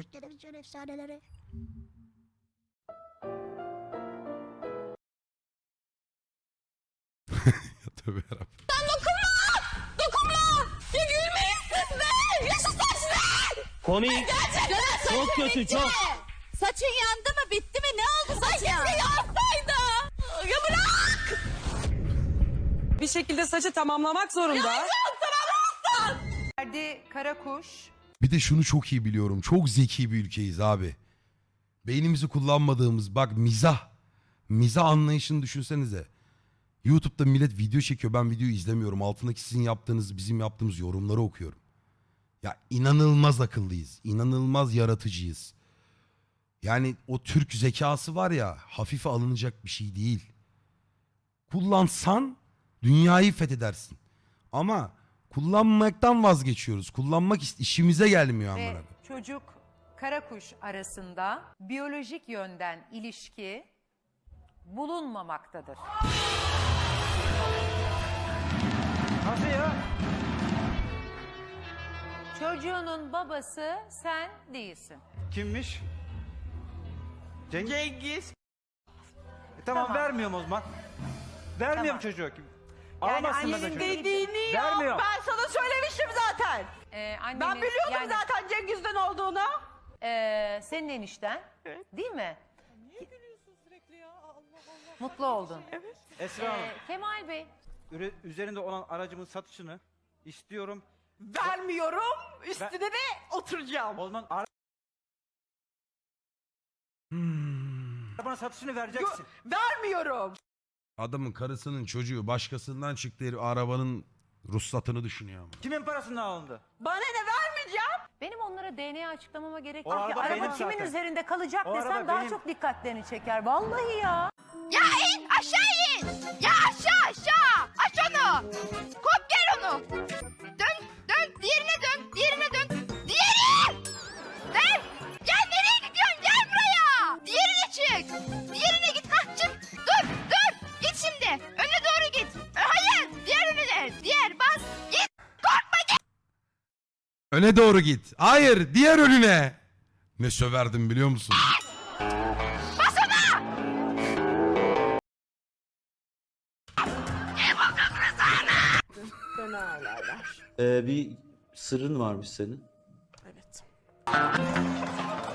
Türk televizyon efsaneleri. Ya tövbe yarabbim. Komik. Çok kötü çok. Saçın yandı mı bitti mi ne oldu saçın? Ay yansaydı. Ya bırak. bir şekilde saçı tamamlamak zorunda. Ferdi Karakuş Bir de şunu çok iyi biliyorum. Çok zeki bir ülkeyiz abi. Beynimizi kullanmadığımız bak mizah. Mizah anlayışını düşünsenize. YouTube'da millet video çekiyor. Ben videoyu izlemiyorum. Altındaki sizin yaptığınız, bizim yaptığımız yorumları okuyorum. Ya inanılmaz akıllıyız. İnanılmaz yaratıcıyız. Yani o Türk zekası var ya hafife alınacak bir şey değil. Kullansan dünyayı fethedersin. Ama kullanmaktan vazgeçiyoruz. Kullanmak işimize gelmiyor amına. ve çocuk Karakuş arasında biyolojik yönden ilişki bulunmamaktadır. Nasıl ya? Çocuğunun babası sen değilsin. Kimmiş? Cengiz. Cengiz. E, tamam, Tamam. vermiyorum o zaman. Vermiyorum Tamam. çocuğu. Yani annenin çocuğu. Dediğini yap. Vermiyorum. Ben sana söylemiştim zaten. Ee, annenin, Ben biliyordum yani, zaten Cengiz'den olduğunu. ee, senin enişten değil mi? Mutlu oldun. Esra Hanım, Ee, Kemal Bey üre- üzerinde olan aracımın satışını istiyorum. Vermiyorum. Üstüne de oturacağım. O zaman ara- arabanın satışını vereceksin. Vermiyorum. Adamın karısının çocuğu başkasından çıktı herif arabanın ruhsatını düşünüyor ama. Kimin parasından alındı? Bana ne vermeyeceğim? benim onlara DNA açıklamama gerek O yok ki. araba kimin zaten. üzerinde kalacak O desem daha benim. çok dikkatlerini çeker. Vallahi ya. Ya in aşağı in. Ya aşağı aşağı. Aç onu. Kop gel onu. Öne doğru git. Hayır diğer önüne. Ne söverdim biliyor musun? Bas ona. Ee, bir sırrın varmış senin. Evet.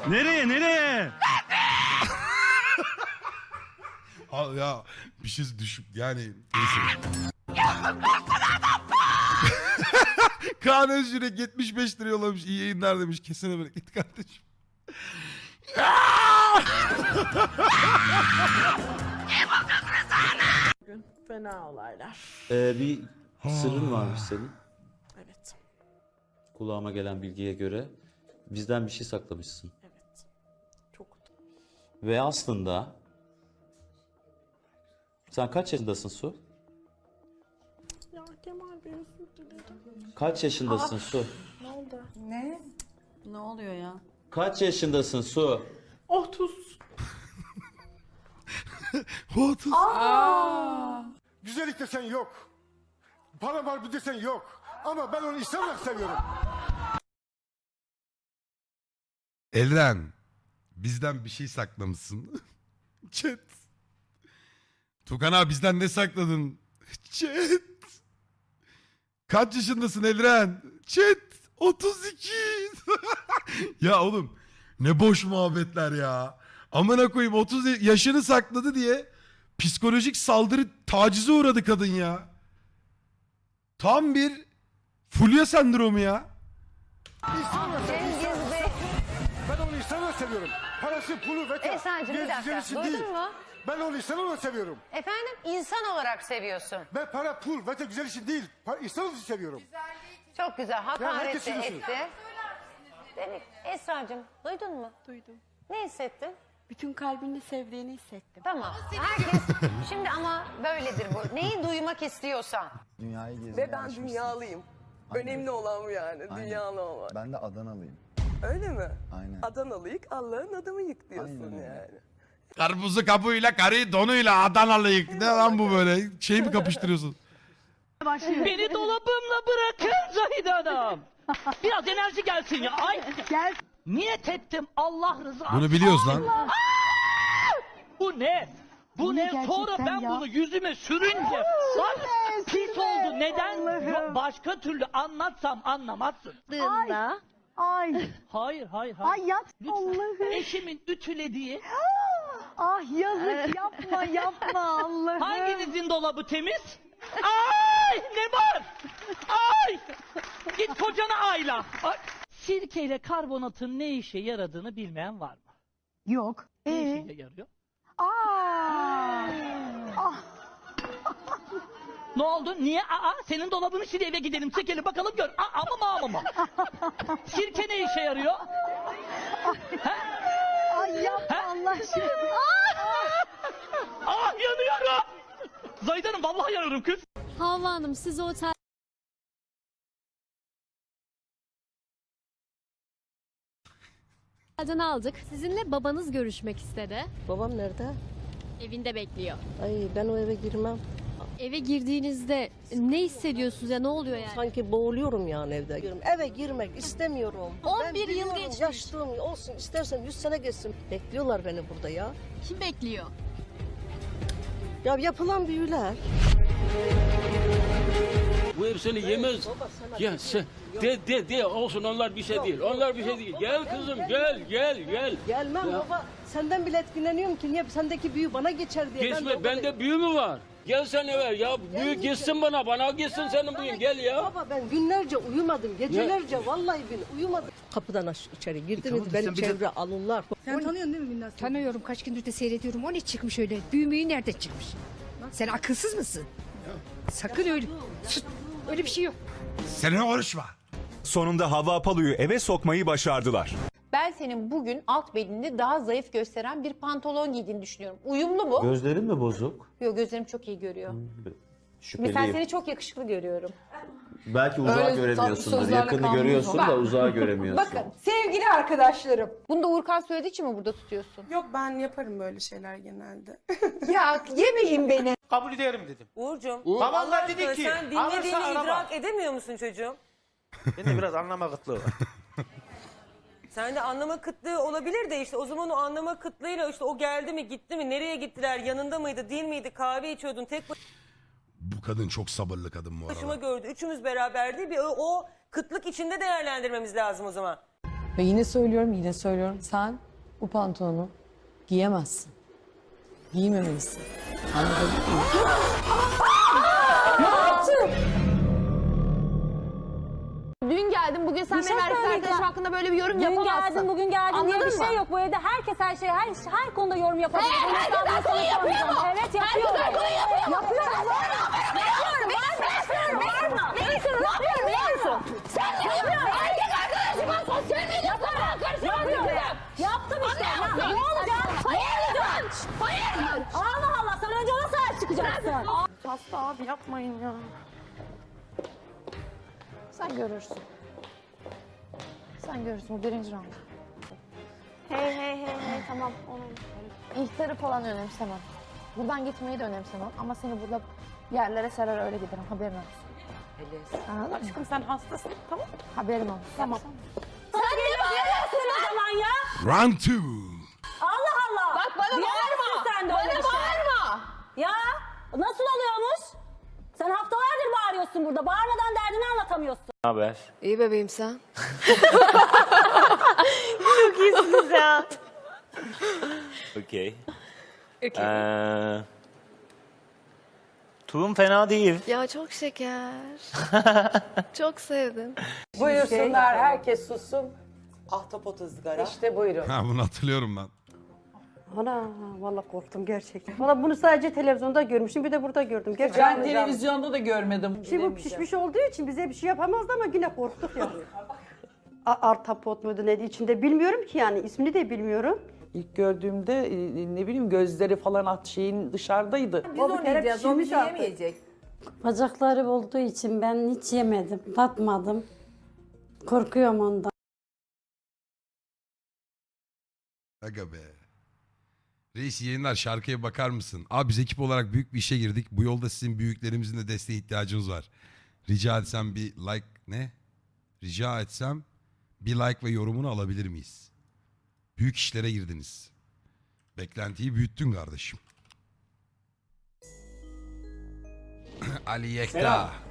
Nereye nereye? Al ya bir şey düşüp yani neyse. Kaan Özgürek 75 lira yollamış. İyi yayınlar demiş. Kesene bereket kardeşim. Fena olaylar. Ee, bir sırrın varmış senin. Evet. Kulağıma gelen bilgiye göre bizden bir şey saklamışsın. Evet. Çok Ve aslında sen kaç yaşındasın Su? Ya Kemal Bey. Kaç yaşındasın Su? Ne oldu? Ne oluyor ya? Kaç yaşındasın Su? 30. What? Güzellik desen yok. Para var bir desen yok. Ama ben onu insan olarak seviyorum. Elren. Bizden bir şey saklamışsın. Chat. Tukan abi bizden ne sakladın? Chat. Kaç yaşındasın Elren? Chat. 32. ya oğlum ne boş muhabbetler ya. Amına koyayım 30 yaşını sakladı diye psikolojik saldırı tacize uğradı kadın ya. Tam bir fulya sendromu ya. Ben onu insan olarak seviyorum. Parası, pulu, veta. Esen'cim bir dakika. Duydun mu? Ben onu insan olarak seviyorum. Efendim insan olarak seviyorsun. Ben para, pul, veta güzel için değil. Pa- insan olarak seviyorum. Çok güzel hakaret herkes etti. Demek Esra'cığım duydun mu? Duydum. Ne hissettin? Bütün kalbini sevdiğini hissettim. Tamam. Herkes şimdi ama böyledir bu. Neyi duymak istiyorsan. Dünyayı gezmeye Ve ben alışmışsın. dünyalıyım. Aynen. Önemli olan bu yani. Aynen. Dünyalı olmak. Ben de Adanalıyım. Öyle mi? Aynen. Adanalıyık Allah'ın adamı yık diyorsun Aynen öyle. yani. Karpuzu kabuğuyla, karıyı donuyla Adanalıyık. Ne lan bu böyle? Şey mi kapıştırıyorsun? Beni dolabımla bırakın Zahide Hanım. Biraz enerji gelsin ya. Ay. Gel. Niyet ettim Allah rızası. Bunu biliyoruz lan. Bu ne? Bu ne? Sonra ben bunu yüzüme sürünce bak pis oldu. Neden? Yok, başka türlü anlatsam anlamazsın. Dığında. Ay, Hayır, hayır, hayır. ay yap Lütfen. Allah'ım. Eşimin ütülediği Ah yazık yapma yapma Allah'ım. hanginizin dolabı temiz? Ay ne var? Ay! Git kocana ayla. Ay. Sirkeyle karbonatın ne işe yaradığını bilmeyen var mı? Yok. Ne Ee? işe yarıyor? Aa. Ah. Ne oldu? Niye? Aa, senin dolabını sil eve gidelim çekelim bakalım gör. Aa, ama mı ama mı? Sirke ne işe yarıyor? Ay yapma Allah aşkına. Ah yanıyorum. Zahide Hanım vallahi yanıyorum kız. Havva Hanım siz otel Otelden aldık. Sizinle babanız görüşmek istedi. Babam nerede? Evinde bekliyor. Ay ben o eve girmem. Eve girdiğinizde ne hissediyorsunuz ya ne oluyor yani? Sanki boğuluyorum yani evde. Eve girmek istemiyorum. 11 Ben yıl biliyorum, geçmiş. Yaşlığım olsun istersen 100 sene geçsin. Bekliyorlar beni burada ya. Kim bekliyor? Ya yapılan büyüler. Bu ev seni yemez. Baba Ya sen de de de olsun onlar bir şey değil. Onlar bir şey değil. Gel kızım gel gel gel. Gelmem Ya. baba. Senden bile etkileniyorum ki niye sendeki büyü bana geçer diye. Geçme de bende büyü mü var? Gel sen eve ya büyü geçsin bana bana geçsin senin büyün gel ya. Baba ben günlerce uyumadım. Gecelerce vallahi bin uyumadım. Kapıdan aş içeri girdiniz beni çevre alırlar. Sen tanıyorsun değil mi Binnaz? Tanıyorum kaç gündür de seyrediyorum. O ne çıkmış öyle? Büyümüğü nerede çıkmış? Sen akılsız mısın? Sakın öyle. Sus, Öyle bir şey yok. Seninle konuşma. Sonunda Havva Apalu'yu eve sokmayı başardılar. Ben senin bugün alt bedenini daha zayıf gösteren bir pantolon giydiğini düşünüyorum. Uyumlu mu? Gözlerin mi bozuk? Yok gözlerim çok iyi görüyor. Mesela Şüpheliyim. seni çok yakışıklı görüyorum. Belki uzağı Öyle göremiyorsundur. sözlerle Yakını kalmaz görüyorsun da uzağı göremiyorsun. Bakın sevgili arkadaşlarım. Bunu da Uğurkan söylediği için mi burada tutuyorsun? Yok ben yaparım böyle şeyler genelde. ya yemeyin beni. Kabul ederim dedim. Uğurcuğum. Babam da dedi ki alırsa araba. edemiyor musun çocuğum? Bende biraz anlama kıtlığı var. Sende anlama kıtlığı olabilir de işte o zaman o anlama kıtlığıyla işte o geldi mi gitti mi nereye gittiler yanında mıydı değil miydi kahve içiyordun tek Bu kadın çok sabırlı kadın bu başıma arada. gördü üçümüz beraberdi bir o, o kıtlık içinde değerlendirmemiz lazım o zaman. Ve yine söylüyorum yine söylüyorum. Sen bu pantolonu giyemezsin. Giymemelisin. Anladın mı? Dün geldim bugün sen benim erkek arkadaşım hakkında böyle bir yorum yapamazsın. bugün geldin Anladın mı? yok. Bu evde herkes her şey her her konuda yorum yapabilir. Hayır, herkes her konuyu yapıyor mu? Evet Herkes her konuyu yapıyor mu? Yapıyorum. Yapıyorum. Yapıyorum. Bağırma. Ne istiyorsun? Ne yapıyorum biliyor musun? Sen ne yapıyorsun? Erkek arkadaşıma sosyal medyasına karışamazsın. Yaptım işte. Ne olacak? Hayır. Hayır. Allah Allah sen önce ona sahip çıkacaksın. Hasta abi yapmayın ya. Sen görürsün. Sen görürsün bu birinci round. Hey hey hey hey tamam onun ihtarı falan önemsemem. Buradan gitmeyi de önemsemem ama seni burada yerlere serer öyle giderim haberin olsun. Anladın mı? Aşkım sen hastasın tamam Haberin olsun. Tamam. Sen ne bağırıyorsun o zaman ya? Round two. Allah Allah. Bak bana bağırma. Sen de Bana şey. bağırma. Ya nasıl? Sen bağırıyorsun burada. Bağırmadan derdini anlatamıyorsun. haber? İyi bebeğim sen. Okey. Ee, tulum fena değil. Ya çok şeker. çok sevdim. Buyursunlar herkes sussun. Ahtapot ızgara. İşte buyurun. Ha bunu hatırlıyorum ben. Ana vallahi korktum gerçekten. Valla bunu sadece televizyonda görmüştüm bir de burada gördüm. Gerçekten. Ben televizyonda da görmedim. Şimdi bu pişmiş olduğu için bize bir şey yapamazdı ama yine korktuk ya. A- Artapot muydu neydi içinde bilmiyorum ki yani ismini de bilmiyorum. İlk gördüğümde e, ne bileyim gözleri falan at şeyin dışarıdaydı. Biz o bir kere pişirmiş artık. Bacakları olduğu için ben hiç yemedim, tatmadım. Korkuyorum ondan. Aga be. Reis yayınlar şarkıya bakar mısın? Abi biz ekip olarak büyük bir işe girdik. Bu yolda sizin büyüklerimizin de desteğe ihtiyacımız var. Rica etsem bir like ne? Rica etsem bir like ve yorumunu alabilir miyiz? Büyük işlere girdiniz. Beklentiyi büyüttün kardeşim. Ali Yekta. Selam.